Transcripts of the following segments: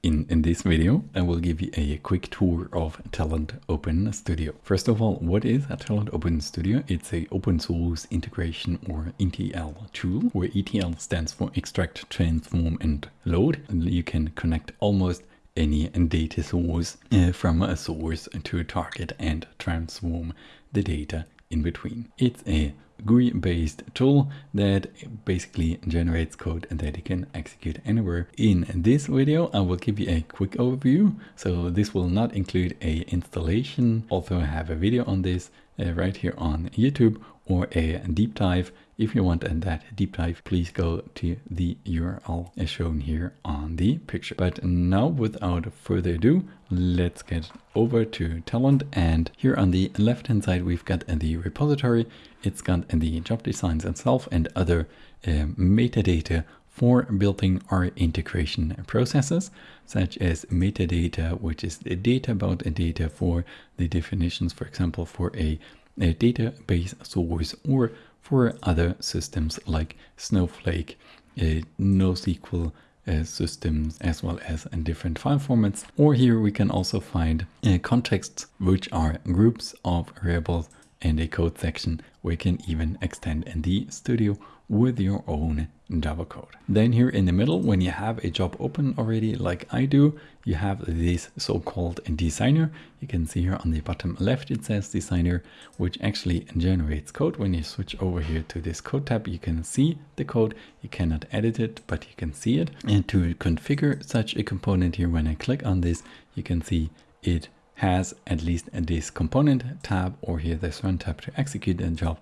In, in this video, I will give you a quick tour of Talend Open Studio. First of all, what is a Talend Open Studio? It's a open source integration or ETL tool, where ETL stands for extract, transform and load. And you can connect almost any data source uh, from a source to a target and transform the data in between. It's a GUI based tool that basically generates code that you can execute anywhere. In this video, I will give you a quick overview. So this will not include a installation. Also, I have a video on this uh, right here on YouTube or a deep dive. If you want that deep dive, please go to the URL as shown here on the picture. But now without further ado, let's get over to Talend. And here on the left hand side, we've got the repository. It's got the job designs itself and other uh, metadata for building our integration processes, such as metadata, which is the data about a data for the definitions, for example, for a, a database source or for other systems like Snowflake, uh, NoSQL uh, systems, as well as in different file formats. Or here we can also find uh, contexts, which are groups of variables and a code section you can even extend in the studio with your own Java code. Then here in the middle, when you have a job open already, like I do, you have this so-called designer. You can see here on the bottom left, it says designer, which actually generates code. When you switch over here to this code tab, you can see the code. You cannot edit it, but you can see it. And to configure such a component here, when I click on this, you can see it has at least this component tab or here this run tab to execute the job,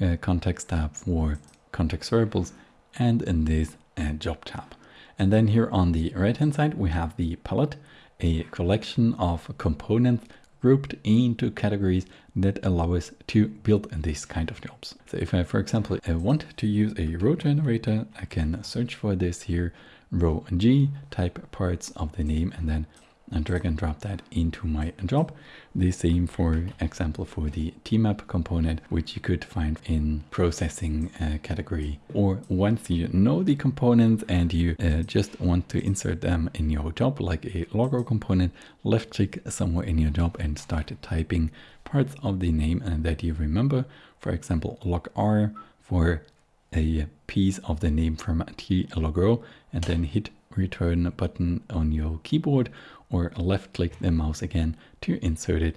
uh, context tab for context variables, and in this uh, job tab. And then here on the right hand side, we have the palette, a collection of components grouped into categories that allow us to build these kind of jobs. So if I, for example, I want to use a row generator, I can search for this here, row G, type parts of the name, and then and drag and drop that into my job. The same for example for the tmap component, which you could find in processing uh, category. Or once you know the components and you uh, just want to insert them in your job, like a logo component, left click somewhere in your job and start typing parts of the name and that you remember. For example, log R for a piece of the name from tLogRow and then hit return button on your keyboard or left click the mouse again to insert it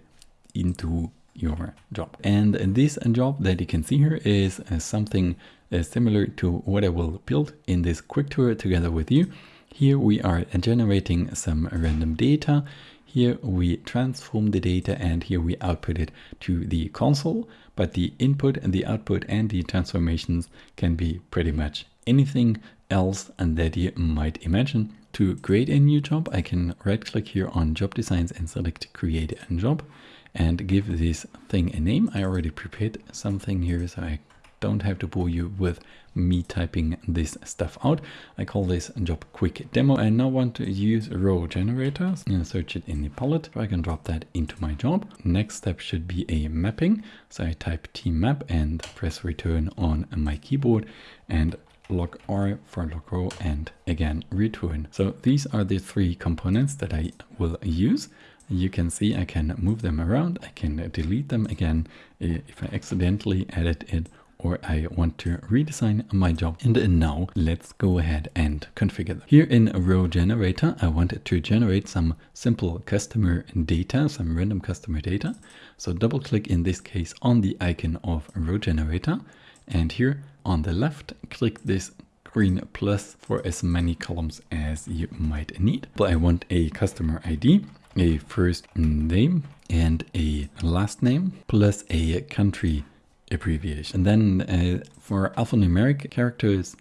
into your job. And this job that you can see here is uh, something uh, similar to what I will build in this quick tour together with you. Here we are generating some random data. Here we transform the data and here we output it to the console. But the input and the output and the transformations can be pretty much anything else and that you might imagine. To create a new job, I can right click here on job designs and select create a job and give this thing a name. I already prepared something here so I don't have to bore you with me typing this stuff out. I call this job quick demo. I now want to use row generators and search it in the palette. I can drop that into my job. Next step should be a mapping. So I type tmap and press return on my keyboard and log R for log row and again return. So these are the three components that I will use. You can see I can move them around. I can delete them again if I accidentally edit it or I want to redesign my job. And now let's go ahead and configure them. Here in row generator, I wanted to generate some simple customer data, some random customer data. So double click in this case on the icon of row generator. And here on the left, click this green plus for as many columns as you might need. But I want a customer ID, a first name and a last name plus a country abbreviation. And then uh, for alphanumeric characters,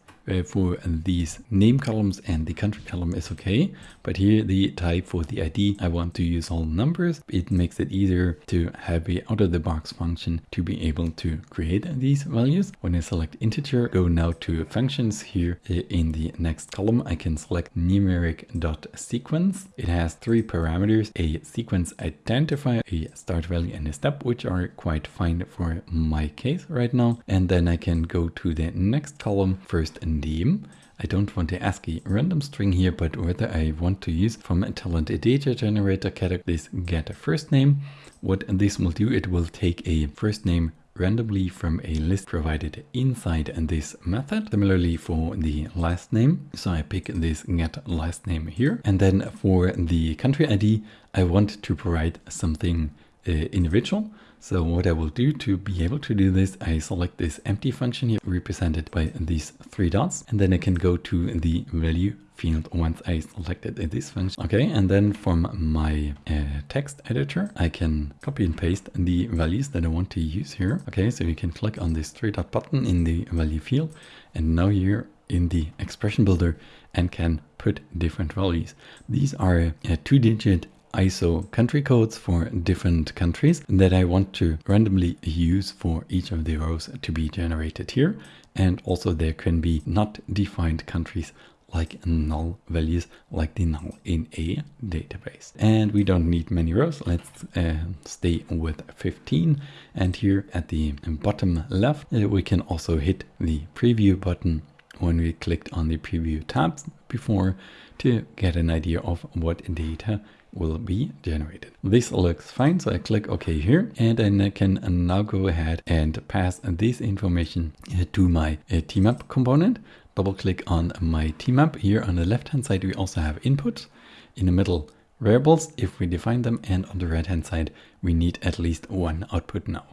for these name columns and the country column is okay. But here the type for the ID, I want to use all numbers. It makes it easier to have a out of the box function to be able to create these values. When I select integer, go now to functions here uh, in the next column, I can select numeric dot sequence. It has three parameters, a sequence identifier, a start value and a step, which are quite fine for my case right now. And then I can go to the next column first name, I don't want to ask a random string here, but whether I want to use from a Talend a data generator category this get a first name. What this will do, it will take a first name randomly from a list provided inside this method. Similarly for the last name. So I pick this get last name here. And then for the country ID, I want to provide something uh, individual. So what I will do to be able to do this, I select this empty function here represented by these three dots, and then I can go to the value field once I selected this function. Okay, and then from my uh, text editor, I can copy and paste the values that I want to use here. Okay, so you can click on this three dot button in the value field, and now you're in the expression builder and can put different values. These are uh, two digit ISO country codes for different countries that I want to randomly use for each of the rows to be generated here. And also there can be not defined countries like null values like the null in a database. And we don't need many rows. Let's uh, stay with 15. And here at the bottom left, uh, we can also hit the preview button when we clicked on the preview tabs before to get an idea of what data will be generated. This looks fine, so I click OK here, and then I can now go ahead and pass this information to my uh, TMAP component. Double click on my TMAP. Here on the left hand side, we also have inputs. In the middle, variables, if we define them, and on the right hand side, we need at least one output now.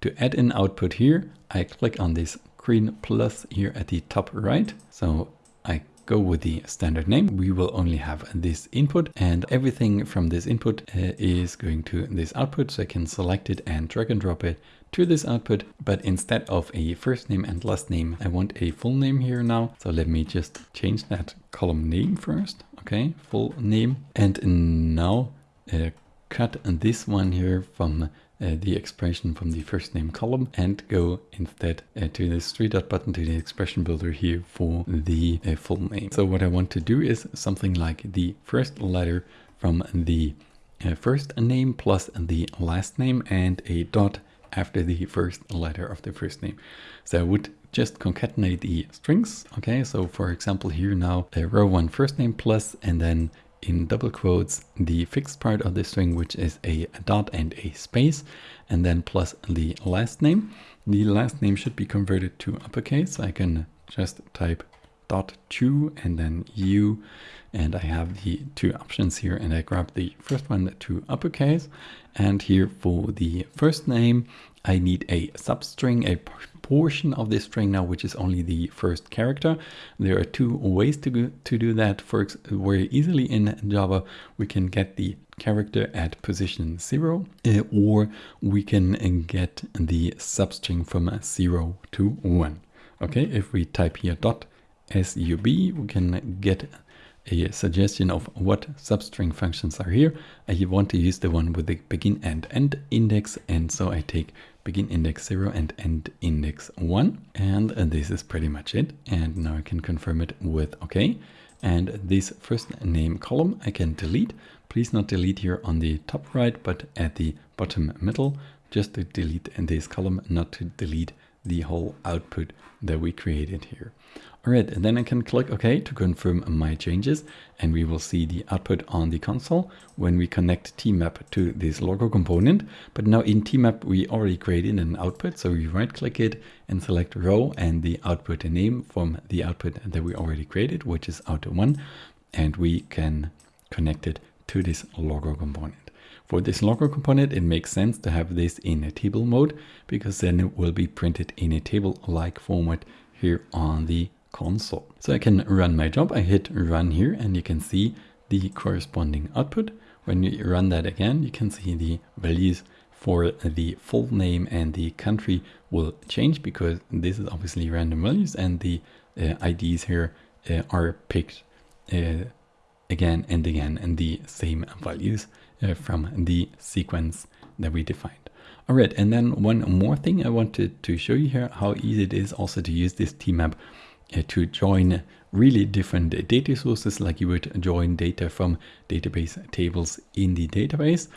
To add an output here, I click on this green plus here at the top right. So I go with the standard name. We will only have this input and everything from this input uh, is going to this output. So I can select it and drag and drop it to this output. But instead of a first name and last name, I want a full name here now. So let me just change that column name first. Okay, full name. And now uh, cut this one here from the expression from the first name column and go instead uh, to this three dot button to the expression builder here for the uh, full name. So what I want to do is something like the first letter from the uh, first name plus the last name and a dot after the first letter of the first name. So I would just concatenate the strings. Okay, so for example here now row one first name plus and then in double quotes the fixed part of the string, which is a dot and a space, and then plus the last name. The last name should be converted to uppercase. I can just type dot two and then u, and I have the two options here, and I grab the first one to uppercase. And here for the first name, I need a substring, a portion of this string now, which is only the first character. There are two ways to, go, to do that. For very easily in Java, we can get the character at position zero, uh, or we can get the substring from zero to one. Okay, if we type here dot sub, we can get a suggestion of what substring functions are here. I want to use the one with the begin and end index, and so I take begin index 0 and end index 1. And this is pretty much it. And now I can confirm it with OK. And this first name column I can delete. Please not delete here on the top right, but at the bottom middle, just to delete this column, not to delete the whole output that we created here. All right, and then I can click OK to confirm my changes and we will see the output on the console when we connect tmap to this logo component. But now in tmap, we already created an output. So we right click it and select row and the output name from the output that we already created, which is out1. And we can connect it to this logo component. For this logo component, it makes sense to have this in a table mode because then it will be printed in a table-like format here on the console. So I can run my job. I hit run here and you can see the corresponding output. When you run that again, you can see the values for the full name and the country will change because this is obviously random values and the uh, IDs here uh, are picked uh, again and again and the same values uh, from the sequence that we defined. All right, and then one more thing I wanted to show you here, how easy it is also to use this tmap uh, to join really different data sources like you would join data from database tables in the database.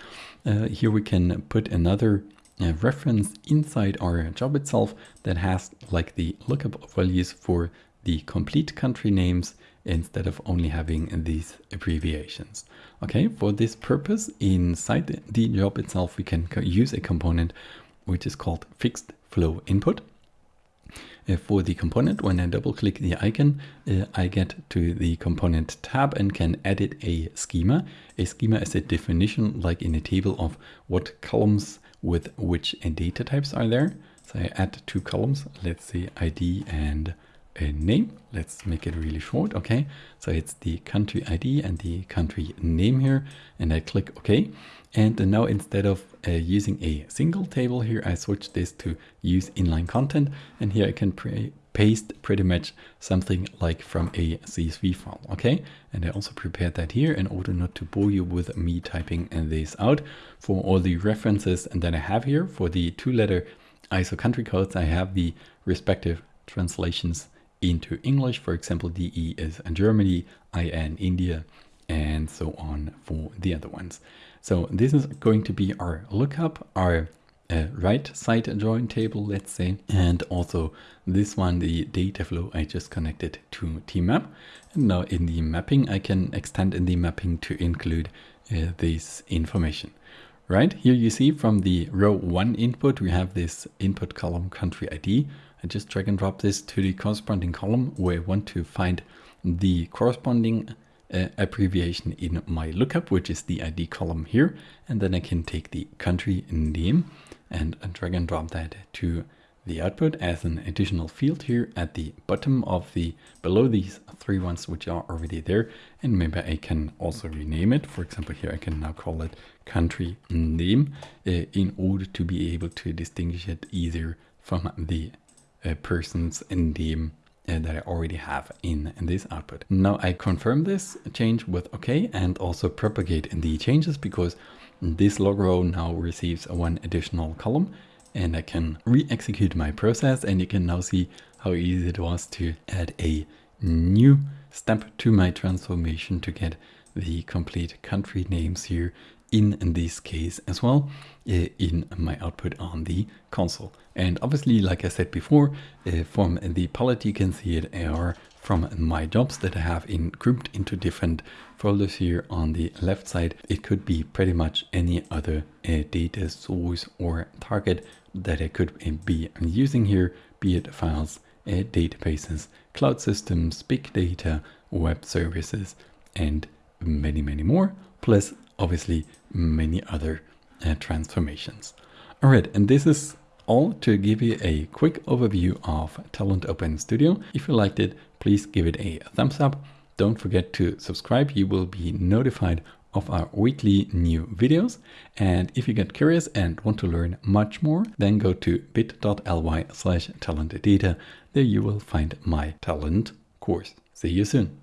Uh, here we can put another uh, reference inside our job itself that has like the lookup values for the complete country names instead of only having these abbreviations. Okay, for this purpose, inside the job itself, we can use a component which is called fixed flow input. Uh, for the component, when I double click the icon, uh, I get to the component tab and can edit a schema. A schema is a definition like in a table of what columns with which data types are there. So I add two columns, let's say ID and a name. Let's make it really short. Okay, so it's the country ID and the country name here, and I click OK. And now instead of uh, using a single table here, I switch this to use inline content, and here I can paste pretty much something like from a CSV file. Okay, and I also prepared that here in order not to bore you with me typing this out. For all the references and that I have here for the two-letter ISO country codes, I have the respective translations into English. For example, DE is Germany, IN India, and so on for the other ones. So this is going to be our lookup, our uh, right side join table, let's say, and also this one, the data flow I just connected to tmap. And now in the mapping, I can extend in the mapping to include uh, this information. Right here you see from the row one input, we have this input column country ID I just drag and drop this to the corresponding column where I want to find the corresponding uh, abbreviation in my lookup, which is the ID column here. And then I can take the country name and drag and drop that to the output as an additional field here at the bottom of the below these three ones which are already there and maybe I can also rename it for example here I can now call it country name uh, in order to be able to distinguish it either from the person's name uh, that I already have in, in this output. Now I confirm this change with OK and also propagate in the changes because this log row now receives one additional column and I can re-execute my process and you can now see how easy it was to add a new step to my transformation to get the complete country names here in this case as well uh, in my output on the console. And obviously, like I said before, uh, from the palette you can see it are from my jobs that I have in grouped into different folders here on the left side. It could be pretty much any other data source or target that I could be using here, be it files, databases, cloud systems, big data, web services, and many, many more. Plus obviously many other uh, transformations. All right, and this is all to give you a quick overview of Talend Open Studio. If you liked it, please give it a thumbs up. Don't forget to subscribe. You will be notified of our weekly new videos. And if you get curious and want to learn much more, then go to bit.ly slash talendata. There you will find my Talend course. See you soon.